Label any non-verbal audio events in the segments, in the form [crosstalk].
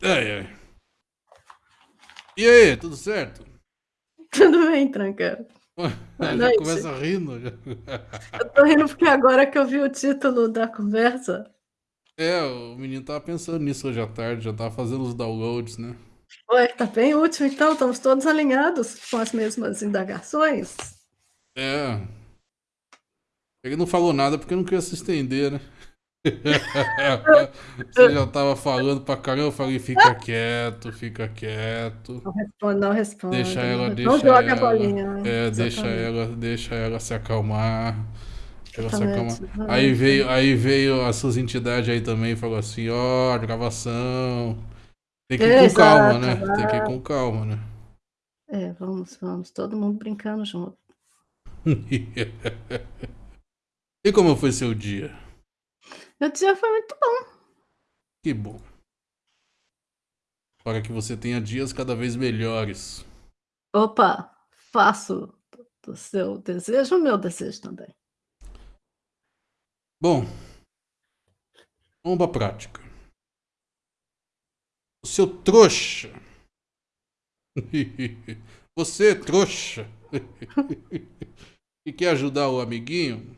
É, é. E aí, tudo certo? [laughs] Tudo bem, tranquilo. [laughs] já noite. começa rindo. Eu tô rindo porque agora que eu vi o título da conversa. É, o menino tava pensando nisso hoje à tarde, já tava fazendo os downloads, né? Ué, tá bem útil então, estamos todos alinhados com as mesmas indagações. É. Ele não falou nada porque não queria se estender, né? [laughs] Você já tava falando pra caramba, eu falei, fica quieto, fica quieto. Não responde, não responde. Deixa ela, não, deixa não joga ela. A bolinha, né? É, deixa ela, deixa ela se acalmar. Ela se acalmar. Aí veio, aí veio as suas entidades aí também e falou assim, ó, oh, gravação. Tem que ir Exato, com calma, né? Vai. Tem que ir com calma, né? É, vamos, vamos, todo mundo brincando junto. [laughs] e como foi seu dia? Meu dia foi muito bom. Que bom. Para que você tenha dias cada vez melhores. Opa, faço do seu desejo o meu desejo também. Bom, vamos para a prática. O seu trouxa. [laughs] Você, trouxa. [laughs] que quer ajudar o amiguinho,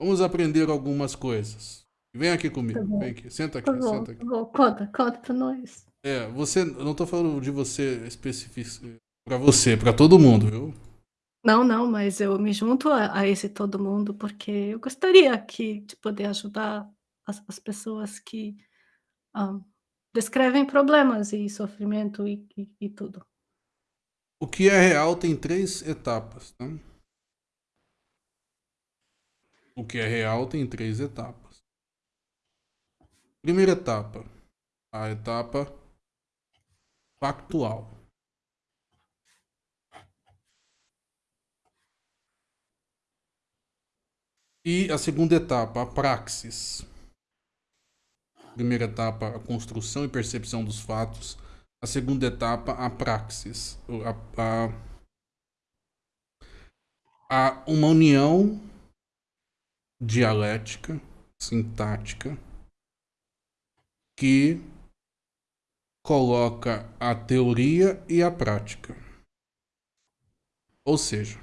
Vamos aprender algumas coisas. Vem aqui comigo. Tá Vem aqui. Senta aqui, tá bom, senta aqui. Tá. Conta, conta pra nós. É, você. Não tô falando de você específico. Pra você, pra todo mundo, viu? Não, não, mas eu me junto a, a esse todo mundo porque eu gostaria de poder ajudar as, as pessoas que um, descrevem problemas e sofrimento e, e, e, tudo. O que é real tem três etapas, tá? O que é real tem três etapas. Primeira etapa, a etapa factual. E a segunda etapa, a praxis. Primeira etapa, a construção e percepção dos fatos. A segunda etapa, a praxis. A, a, a uma união dialética, sintática, que coloca a teoria e a prática. Ou seja,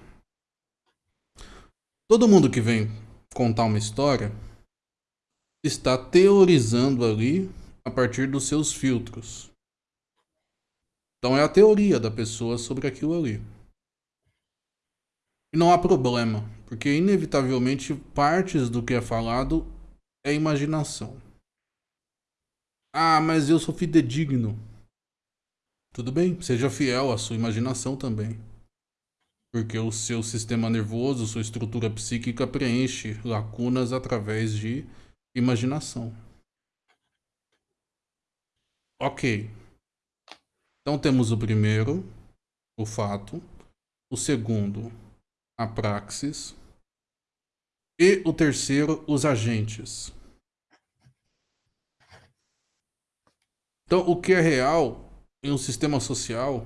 todo mundo que vem contar uma história está teorizando ali a partir dos seus filtros. Então é a teoria da pessoa sobre aquilo ali. E não há problema, porque inevitavelmente partes do que é falado é imaginação. Ah, mas eu sou fidedigno. Tudo bem, seja fiel à sua imaginação também. Porque o seu sistema nervoso, sua estrutura psíquica preenche lacunas através de imaginação. Ok. Então temos o primeiro, o fato. O segundo, a praxis. E o terceiro, os agentes. Então, o que é real em um sistema social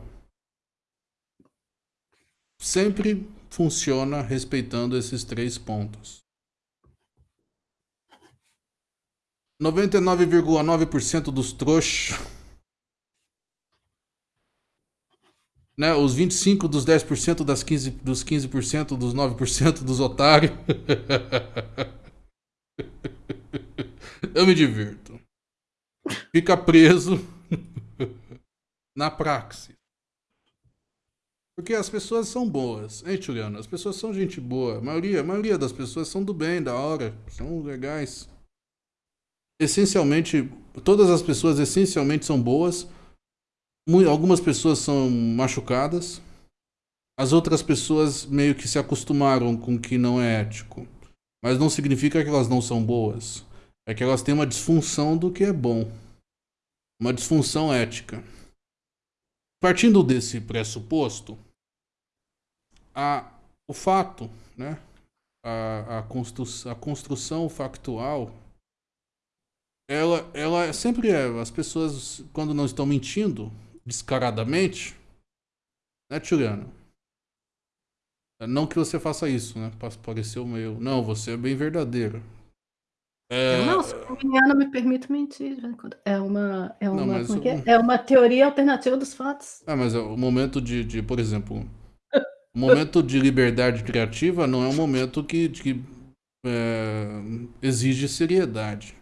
sempre funciona respeitando esses três pontos. 99,9% dos trouxas né, os 25 dos 10% das 15, dos 15% dos 9% dos otários. [laughs] Eu me divirto. Fica preso [laughs] na praxis. Porque as pessoas são boas, hein, Juliana? As pessoas são gente boa. A maioria, a maioria das pessoas são do bem, da hora, são legais. Essencialmente, todas as pessoas essencialmente são boas algumas pessoas são machucadas, as outras pessoas meio que se acostumaram com o que não é ético. Mas não significa que elas não são boas. É que elas têm uma disfunção do que é bom. Uma disfunção ética. Partindo desse pressuposto, a, o fato, né, a, a, constru, a construção factual, ela, ela sempre é. As pessoas, quando não estão mentindo, descaradamente, né, Juliana? Não que você faça isso, né? Pareceu meio. Não, você é bem verdadeiro. Eu É... não sou geminiana, me permito mentir. É uma é Não, uma mas como é é? É uma teoria alternativa dos fatos. Ah, mas o momento de de por exemplo, o momento de liberdade criativa não é um momento que que, eh, exige seriedade.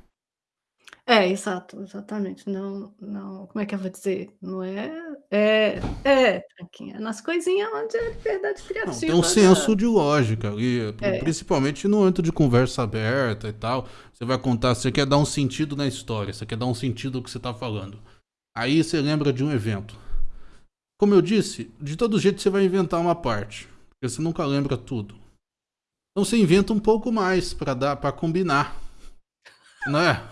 É, exato, exatamente. Não não como é que eu vou dizer? Não é é é, tranquinha, nas coisinha onde é liberdade Não, tem um criativa senso de lógica ali, pri É. principalmente no âmbito de conversa aberta e tal. Você vai contar você quer dar um sentido na história, você quer dar um sentido ao que você tá falando. Aí você lembra de um evento. Como eu disse, de todo jeito você vai inventar uma parte, porque você nunca lembra tudo. Então você inventa um pouco mais pra dar pra combinar. Não é?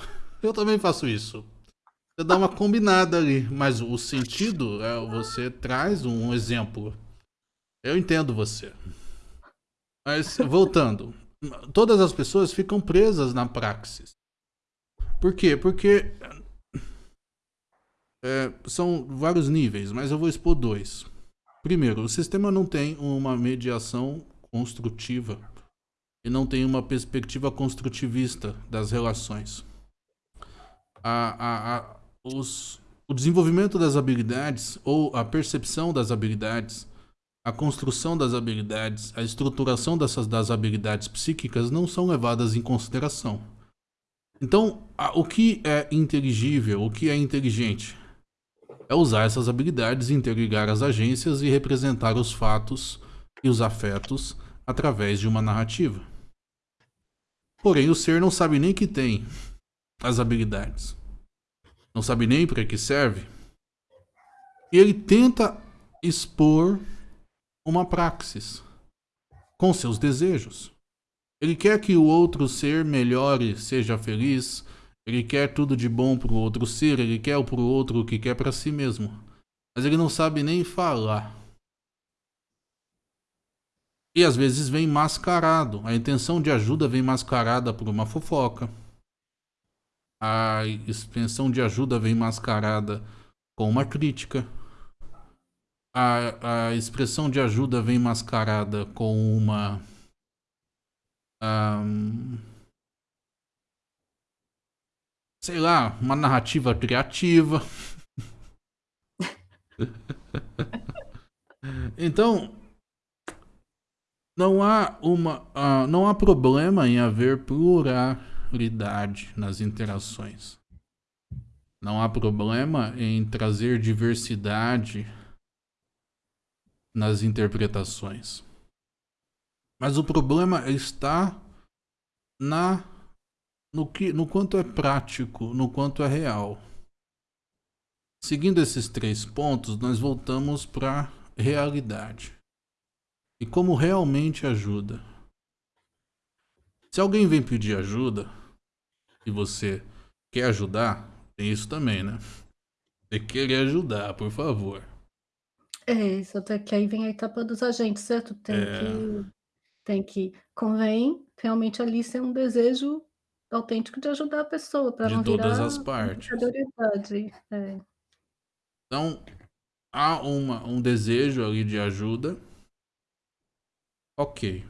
Eu também faço isso. Você dá uma combinada ali, mas o sentido é você traz um exemplo. Eu entendo você. Mas voltando, todas as pessoas ficam presas na praxis. Por quê? Porque eh, são vários níveis, mas eu vou expor 2. Primeiro, o sistema não tem uma mediação construtiva e não tem uma perspectiva construtivista das relações. A a a os o desenvolvimento das habilidades ou a percepção das habilidades, a construção das habilidades, a estruturação dessas das habilidades psíquicas não são levadas em consideração. Então, a o que é inteligível, o que é inteligente? É usar essas habilidades, interligar as agências e representar os fatos e os afetos através de uma narrativa. Porém, o ser não sabe nem que tem as habilidades. Não sabe nem pra que serve. E ele tenta expor uma praxis com seus desejos. Ele quer que o outro ser melhore, seja feliz, ele quer tudo de bom pro outro ser, ele quer pro outro o que quer pra si mesmo. Mas ele não sabe nem falar. E às vezes vem mascarado. A intenção de ajuda vem mascarada por uma fofoca. A intenção de ajuda vem mascarada com uma crítica. A a expressão de ajuda vem mascarada com uma hã sei lá, uma narrativa criativa. [laughs] Então não há uma hã, não há problema em haver pluralidade nas interações. Não há problema em trazer diversidade nas interpretações. Mas o problema está na no que no quanto é prático, no quanto é real. Seguindo esses 3 pontos, nós voltamos pra realidade. E como realmente ajuda. Se alguém vem pedir ajuda e você quer ajudar, tem isso também, né. Que querer ajudar, por favor. É, isso até que aí vem a etapa dos agentes, certo? Tem É. que tem que convém realmente ali ser um desejo autêntico de ajudar a pessoa De não todas virar as partes. É. Então, há uma um desejo ali de ajuda. Ok.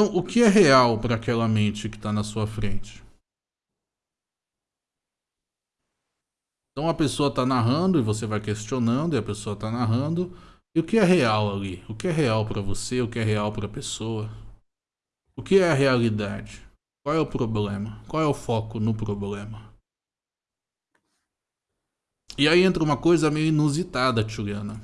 Então, o que é real pra aquela mente que tá na sua frente? Então a pessoa tá narrando e você vai questionando, e a pessoa tá narrando. E o que é real ali? O que é real pra você? O que é real pra pessoa? O que é a realidade? Qual é o problema? Qual é o foco no problema? E aí entra uma coisa meio inusitada, Juliana.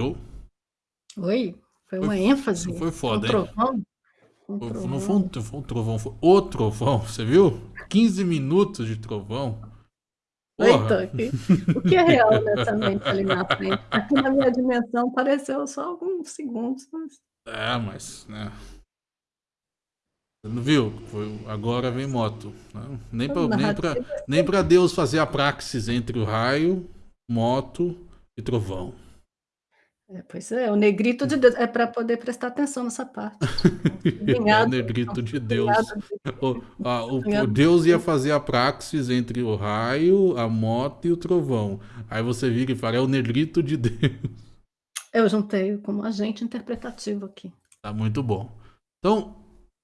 Viu? Oi? Foi Foi uma f ênfase? foi Foi um foda, hein? trovão? Um Foi não foi um trovão. foi um trovão, foi o trovão, [laughs] você viu? 15 minutos de trovão. Porra! Eita, o que é real nessa mente ali na frente? Aqui na minha dimensão pareceu só alguns segundos, mas É, mas, né. Não viu? Foi agora vem moto, né. Nem pra nem pra nem pra Deus fazer a praxis entre o raio, moto e trovão. É, pois é, o negrito de Deus. É pra poder prestar atenção nessa parte. [laughs] É o negrito de Deus. O a o o Deus ia fazer a praxis entre o raio, a moto e o trovão. Aí você vira e fala: "É o negrito de Deus". Eu juntei como agente interpretativo aqui. Tá muito bom. Então,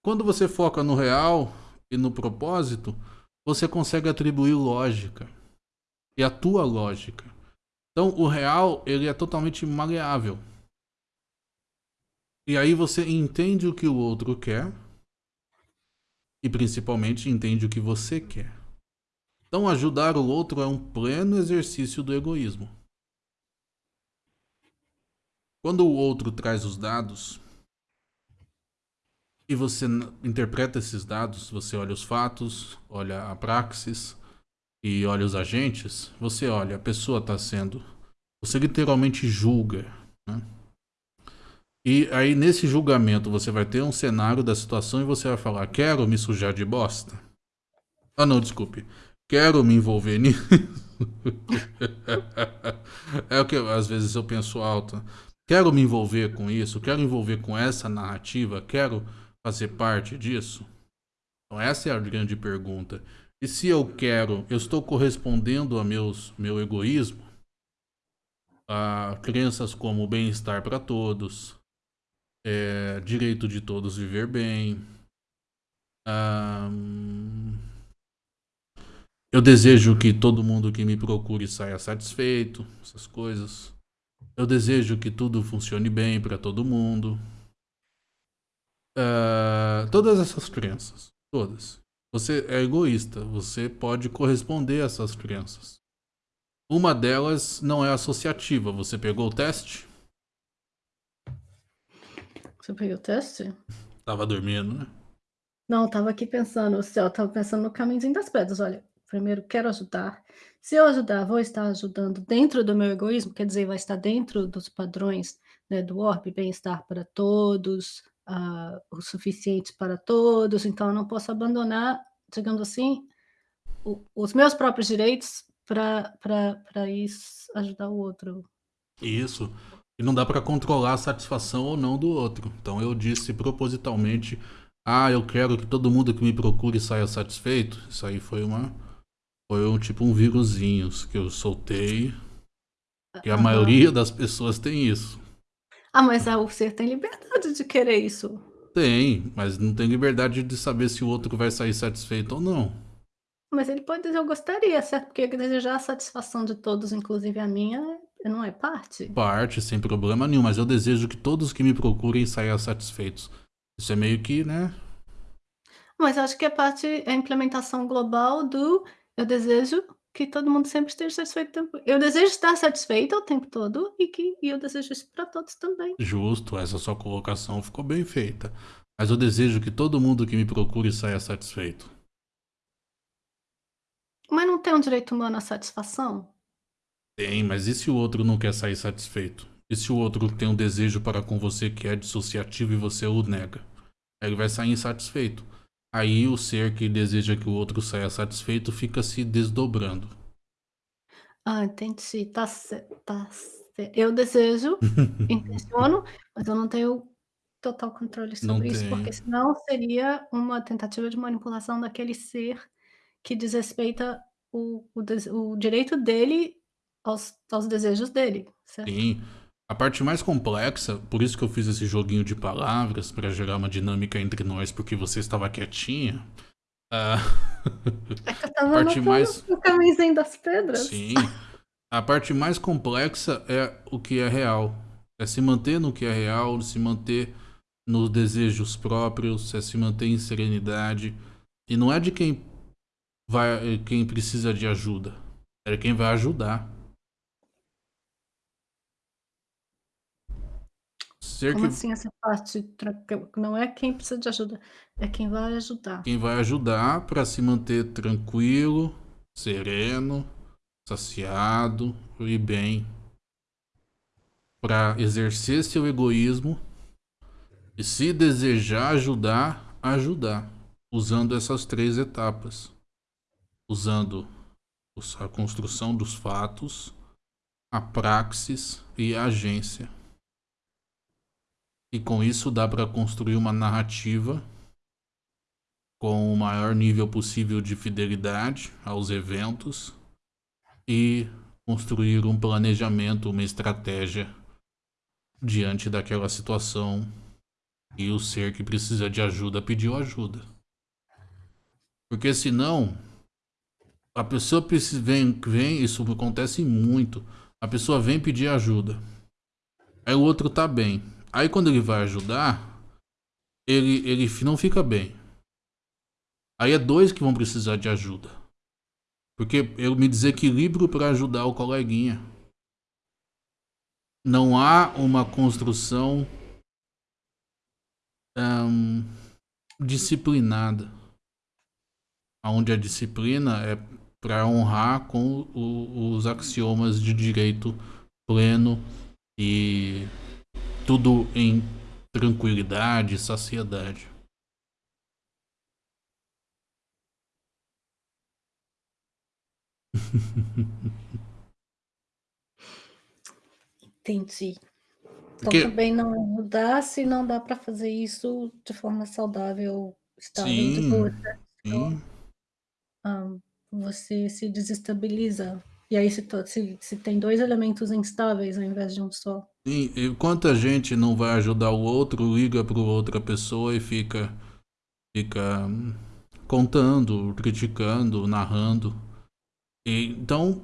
quando você foca no real e no propósito, você consegue atribuir lógica. E a tua lógica. Então, o real, ele é totalmente maleável. E aí você entende o que o outro quer e principalmente entende o que você quer. Então, ajudar o outro é um pleno exercício do egoísmo. Quando o outro traz os dados e você interpreta esses dados, você olha os fatos, olha a praxis e olha os agentes, você olha, a pessoa está sendo. Você literalmente julga. Né? E aí, nesse julgamento, você vai ter um cenário da situação e você vai falar: quero me sujar de bosta. Ah, não, desculpe. Quero me envolver nisso. [laughs] é o que às vezes eu penso alto. Quero me envolver com isso, quero envolver com essa narrativa, quero fazer parte disso. Então, essa é a grande pergunta. E se eu quero, eu estou correspondendo a meus, meu egoísmo? A crenças como bem-estar para todos, é, direito de todos viver bem. eu desejo que todo mundo que me procure saia satisfeito, essas coisas. Eu desejo que tudo funcione bem para todo mundo. Uh, todas essas crenças, todas. Você é egoísta, você pode corresponder a essas crenças. Uma delas não é associativa. Você pegou o teste? Você pegou o teste? Tava dormindo, né? Não, tava aqui pensando, o céu, tava pensando no caminhozinho das pedras. Olha, primeiro quero ajudar. Se eu ajudar, vou estar ajudando dentro do meu egoísmo, quer dizer, vai estar dentro dos padrões né, do orbe, bem-estar para todos, uh, o suficiente para todos, então eu não posso abandonar, digamos assim, o, os meus próprios direitos para isso ajudar o outro. Isso. E não dá para controlar a satisfação ou não do outro. Então eu disse propositalmente: ah, eu quero que todo mundo que me procure saia satisfeito. Isso aí foi uma. Foi um tipo um vírusinho que eu soltei. E a uhum. maioria das pessoas tem isso. Ah, mas o ser tem liberdade de querer isso. Tem, mas não tem liberdade de saber se o outro vai sair satisfeito ou não. Mas ele pode dizer, eu gostaria, certo? Porque desejar a satisfação de todos, inclusive a minha, não é parte? Parte, sem problema nenhum, mas eu desejo que todos que me procurem saiam satisfeitos. Isso é meio que, né? Mas acho que é parte, é a implementação global do eu desejo que todo mundo sempre esteja satisfeito. Eu desejo estar satisfeito o tempo todo e que e eu desejo isso para todos também. Justo, essa sua colocação ficou bem feita. Mas eu desejo que todo mundo que me procure saia satisfeito. Mas não tem um direito humano à satisfação? Tem, mas e se o outro não quer sair satisfeito? E se o outro tem um desejo para com você que é dissociativo e você o nega? Ele vai sair insatisfeito. Aí o ser que deseja que o outro saia satisfeito fica se desdobrando. Ah, entendi. Tá certo. Tá. Eu desejo, [laughs] intenciono, mas eu não tenho total controle sobre não isso, tem. porque senão seria uma tentativa de manipulação daquele ser que desrespeita o, o, o direito dele aos, aos desejos dele, certo? Sim. A parte mais complexa, por isso que eu fiz esse joguinho de palavras para gerar uma dinâmica entre nós, porque você estava quietinha. Uh... É que eu tava a parte mais o caminho das pedras. Sim. A parte mais complexa é o que é real. É se manter no que é real, se manter nos desejos próprios, é se manter em serenidade. E não é de quem vai, quem precisa de ajuda, é quem vai ajudar. Ser Como que... assim essa parte? Não é quem precisa de ajuda, é quem vai ajudar. Quem vai ajudar para se manter tranquilo, sereno, saciado e bem. Para exercer seu egoísmo e se desejar ajudar, ajudar. Usando essas três etapas. Usando a construção dos fatos, a praxis e a agência. E com isso dá para construir uma narrativa com o maior nível possível de fidelidade aos eventos e construir um planejamento, uma estratégia diante daquela situação e o ser que precisa de ajuda pediu ajuda. Porque senão a pessoa vem, vem, isso acontece muito. A pessoa vem pedir ajuda. Aí o outro tá bem. Aí quando ele vai ajudar, ele, ele não fica bem. Aí é dois que vão precisar de ajuda. Porque eu me desequilibro para ajudar o coleguinha. Não há uma construção disciplinada. Onde a disciplina é para honrar com o, os axiomas de direito pleno e tudo em tranquilidade, saciedade. Entendi. Então Porque... também não ajudar se não dá para fazer isso de forma saudável, estável, sim, boa. Sim. Um, você se desestabiliza. E aí se, se, se tem dois elementos instáveis ao invés de um só. Sim, e quanta gente não vai ajudar o outro, liga para outra pessoa e fica, fica hum, contando, criticando, narrando. E, então,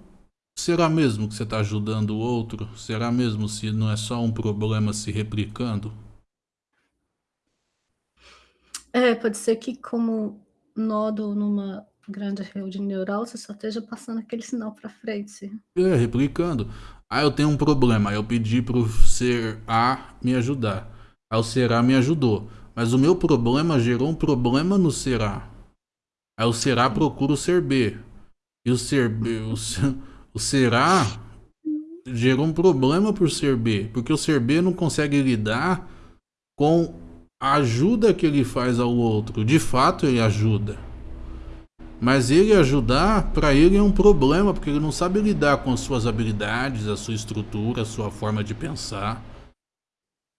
será mesmo que você está ajudando o outro? Será mesmo se não é só um problema se replicando? É, pode ser que como nódo numa grande rede neural, você só esteja passando aquele sinal para frente. É, replicando. Ah, eu tenho um problema. Eu pedi para o ser A me ajudar. Aí o ser A me ajudou. Mas o meu problema gerou um problema no ser A. Aí o ser A procura o ser B. E o ser B, [laughs] o, o ser A gerou um problema por ser B, porque o ser B não consegue lidar com a ajuda que ele faz ao outro. De fato, ele ajuda. Mas ele ajudar, para ele é um problema, porque ele não sabe lidar com as suas habilidades, a sua estrutura, a sua forma de pensar.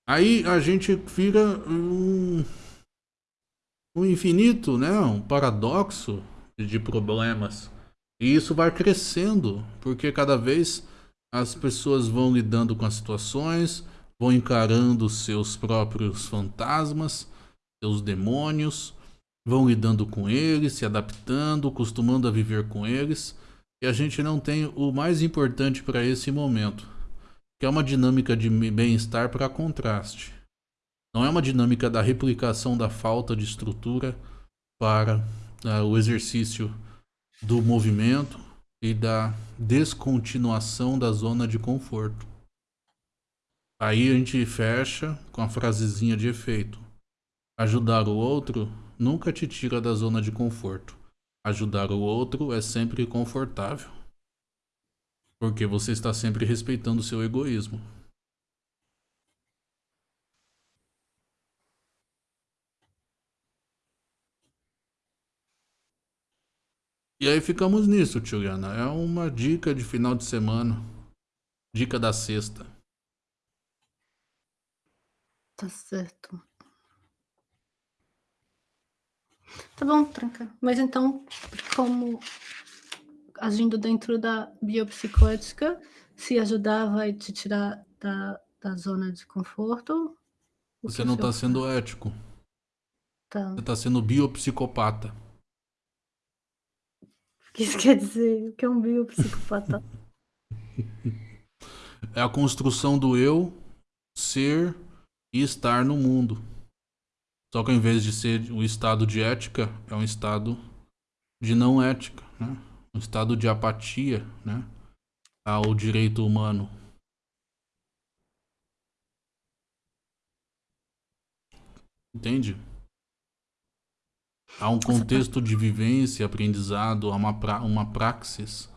Aí a gente vira um, um infinito, né? um paradoxo de problemas. E isso vai crescendo, porque cada vez as pessoas vão lidando com as situações, vão encarando seus próprios fantasmas, seus demônios, vão lidando com eles, se adaptando, acostumando a viver com eles. E a gente não tem o mais importante para esse momento, que é uma dinâmica de bem-estar para contraste. Não é uma dinâmica da replicação da falta de estrutura para uh, o exercício do movimento e da descontinuação da zona de conforto. Aí a gente fecha com a frasezinha de efeito. Ajudar o outro nunca te tira da zona de conforto. Ajudar o outro é sempre confortável. Porque você está sempre respeitando seu egoísmo. E aí ficamos nisso, Juliana. É uma dica de final de semana. Dica da sexta. Tá certo. Tá bom, tranca. Mas então, como agindo dentro da biopsicoética, se ajudar vai te tirar da, da zona de conforto? Você não está sendo ético. Tá. Você está sendo biopsicopata que isso quer dizer? O que é um biopsicopata? [laughs] é a construção do eu ser e estar no mundo. Só que ao invés de ser o estado de ética, é um estado de não ética, né? um estado de apatia né? ao direito humano. Entende? Há um contexto de vivência, aprendizado, há uma, pra, uma praxis.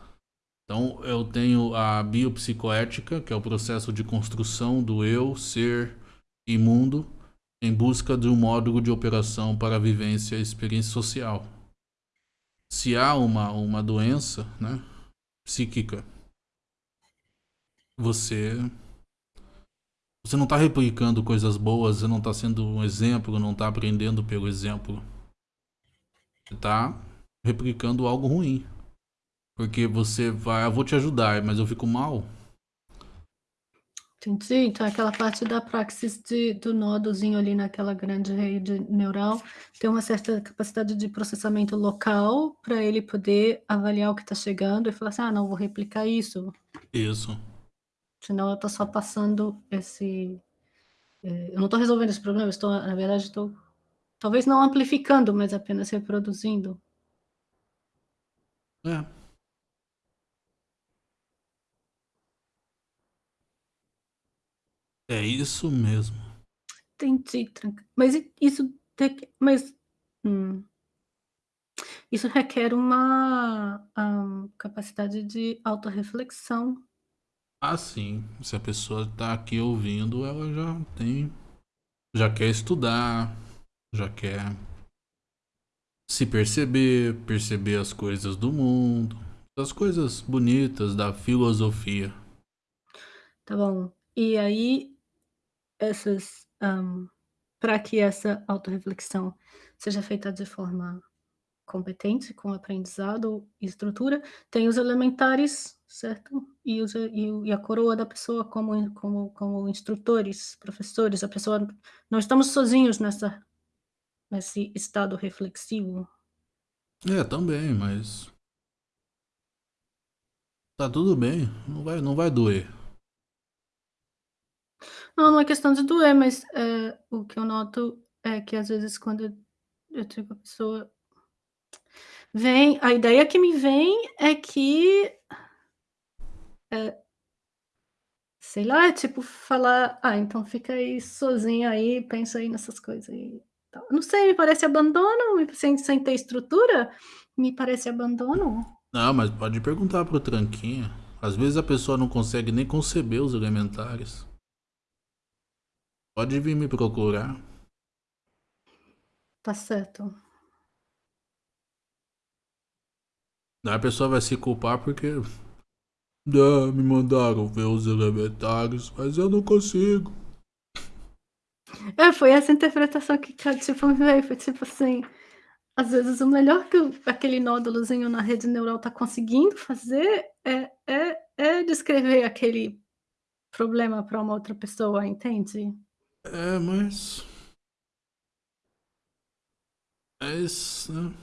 Então, eu tenho a biopsicoética, que é o processo de construção do eu, ser e mundo, em busca de um módulo de operação para a vivência e experiência social. Se há uma, uma doença né, psíquica, você você não está replicando coisas boas, você não está sendo um exemplo, não está aprendendo pelo exemplo tá replicando algo ruim. Porque você vai, eu vou te ajudar, mas eu fico mal. Entendi. Então aquela parte da praxis de do nodozinho ali naquela grande rede neural, tem uma certa capacidade de processamento local, pra ele poder avaliar o que tá chegando e falar assim: "Ah não, vou replicar isso". Isso. Senão eu tô só passando esse eh, eu não tô resolvendo esse problema, estou na verdade estou, talvez não amplificando, mas apenas reproduzindo. É. É isso mesmo. Entendi, tranq mas isso tem que mas hum. Isso requer uma, hã, capacidade de autorreflexão. Ah, sim. Se a pessoa tá aqui ouvindo, ela já tem já quer estudar, já quer se perceber, perceber as coisas do mundo, as coisas bonitas da filosofia. Tá bom. E aí, essas, hã, pra que essa autorreflexão seja feita de forma competente, com aprendizado e estrutura, tem os elementares, certo? E os e e a coroa da pessoa como como como instrutores, professores, a pessoa não estamos sozinhos nessa nesse estado reflexivo. É, também, mas tá tudo bem, não vai não vai doer. Não, não é questão de doer, mas, eh, o que eu noto é que às vezes quando eu digo a pessoa vem a ideia que me vem é que eh sei lá, tipo falar: "Ah, então fica aí sozinho aí, pensa aí nessas coisas aí, tal". Não sei, me parece abandono, sem sem ter estrutura, me parece abandono. Não, mas pode perguntar para o tranquinha. Às vezes a pessoa não consegue nem conceber os elementares. Pode vir me procurar. Tá certo. Daí a pessoa vai se culpar porque "Ah, me mandaram ver os elementares, mas eu não consigo". É, foi essa interpretação que tipo veio, foi tipo assim, às vezes o melhor que aquele nódulozinho na rede neural tá conseguindo fazer é é é descrever aquele problema pra uma outra pessoa, entende? É, mas É isso, né.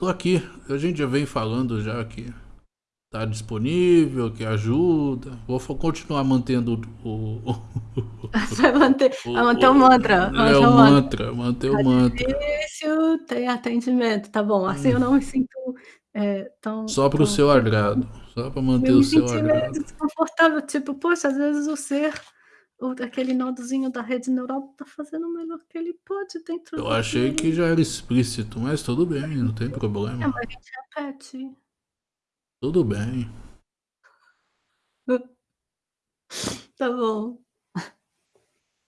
Tô aqui, a gente já vem falando já que tá disponível, que ajuda, vou continuar mantendo o [laughs] vai manter o vai manter o mantra, o é manter o mantra. mantra, manter o mantra. difícil ter atendimento, tá bom, assim eu Hum. não me sinto, eh, tão Só para o tão seu agrado, só pra manter eu o me seu senti meio agrado. desconfortável, tipo, poxa, às vezes o ser o daquele nodozinho da rede neural tá fazendo o melhor que ele pode dentro Eu que achei que ele já era explícito, mas tudo bem, não tem É, problema. mas a gente repete. Tudo bem. [laughs] Tá bom.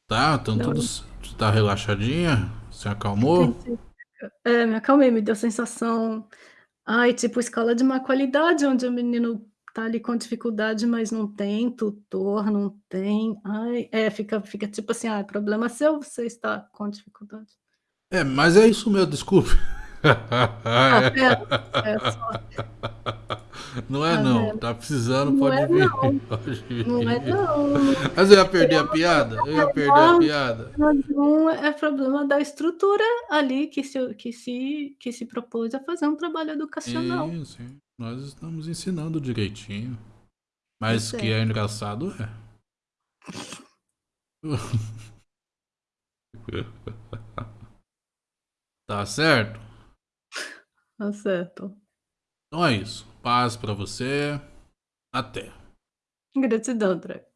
Tá, então tudo Não. tá relaxadinha? Se acalmou? Entendi. É, me acalmei, me deu sensação, ai, tipo escola de má qualidade, onde o menino tá ali com dificuldade, mas não tem tutor, não tem ai, é, fica fica tipo assim: "Ah, problema seu, você está com dificuldade". É, mas é isso mesmo, desculpe. Tá vendo? É só [laughs] Não é não, vendo? tá precisando, Não pode é vir, não, [laughs] pode não é vir. não. Mas eu ia perder a piada? Eu ia perder a piada? É problema da estrutura ali que se que se que se propôs a fazer um trabalho educacional. Sim, sim, nós estamos ensinando direitinho, mas que certo. é engraçado é. [laughs] Tá certo? Tá certo. Então é isso, paz pra você, até. Gratidão, André.